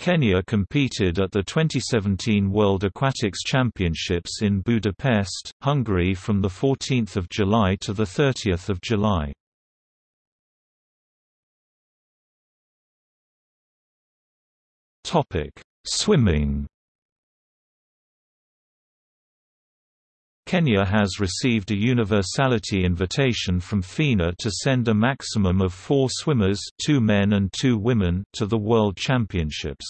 Kenya competed at the 2017 World Aquatics Championships in Budapest, Hungary from 14 July to 30 July. Swimming Kenya has received a universality invitation from FINA to send a maximum of four swimmers two men and two women to the World Championships.